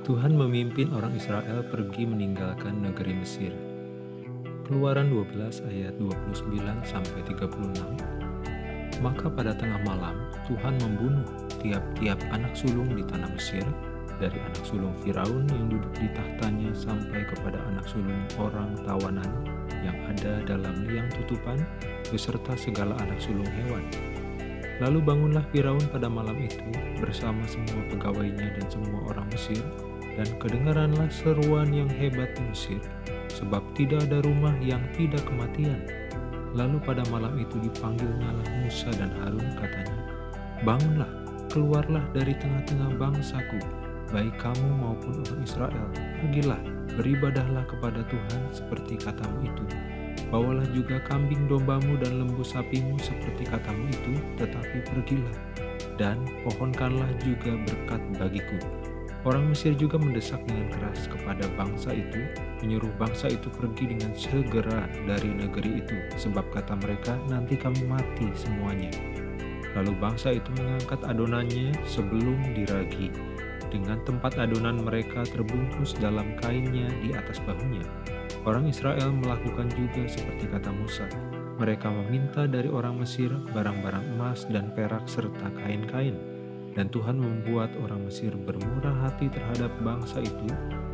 Tuhan memimpin orang Israel pergi meninggalkan negeri Mesir. Keluaran 12 ayat 29 sampai 36. Maka pada tengah malam Tuhan membunuh tiap-tiap anak sulung di tanah Mesir dari anak sulung Firaun yang duduk di tahtanya sampai kepada anak sulung orang tawanan yang ada dalam liang tutupan beserta segala anak sulung hewan. Lalu bangunlah Firaun pada malam itu bersama semua pegawainya dan semua orang Mesir dan kedengaranlah seruan yang hebat Mesir sebab tidak ada rumah yang tidak kematian. Lalu pada malam itu dipanggilnyalah Musa dan Harun katanya, Bangunlah, keluarlah dari tengah-tengah bangsaku, baik kamu maupun orang Israel, pergilah, beribadahlah kepada Tuhan seperti katamu itu. Bawalah juga kambing dombamu dan lembu sapimu seperti katamu itu, tetapi pergilah, dan pohonkanlah juga berkat bagiku. Orang Mesir juga mendesak dengan keras kepada bangsa itu, menyuruh bangsa itu pergi dengan segera dari negeri itu, sebab kata mereka, nanti kami mati semuanya. Lalu bangsa itu mengangkat adonannya sebelum diragi, dengan tempat adonan mereka terbungkus dalam kainnya di atas bahunya. Orang Israel melakukan juga seperti kata Musa. Mereka meminta dari orang Mesir barang-barang emas dan perak serta kain-kain. Dan Tuhan membuat orang Mesir bermurah hati terhadap bangsa itu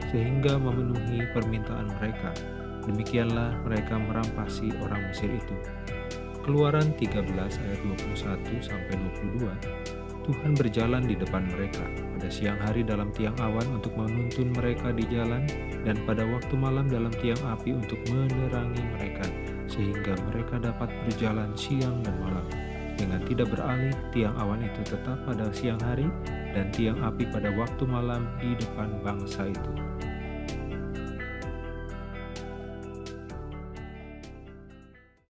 sehingga memenuhi permintaan mereka. Demikianlah mereka merampasi orang Mesir itu. Keluaran 13 ayat 21 sampai 22 Tuhan berjalan di depan mereka pada siang hari dalam tiang awan untuk menuntun mereka di jalan dan pada waktu malam dalam tiang api untuk menerangi mereka sehingga mereka dapat berjalan siang dan malam. Dengan tidak beralih, tiang awan itu tetap pada siang hari dan tiang api pada waktu malam di depan bangsa itu.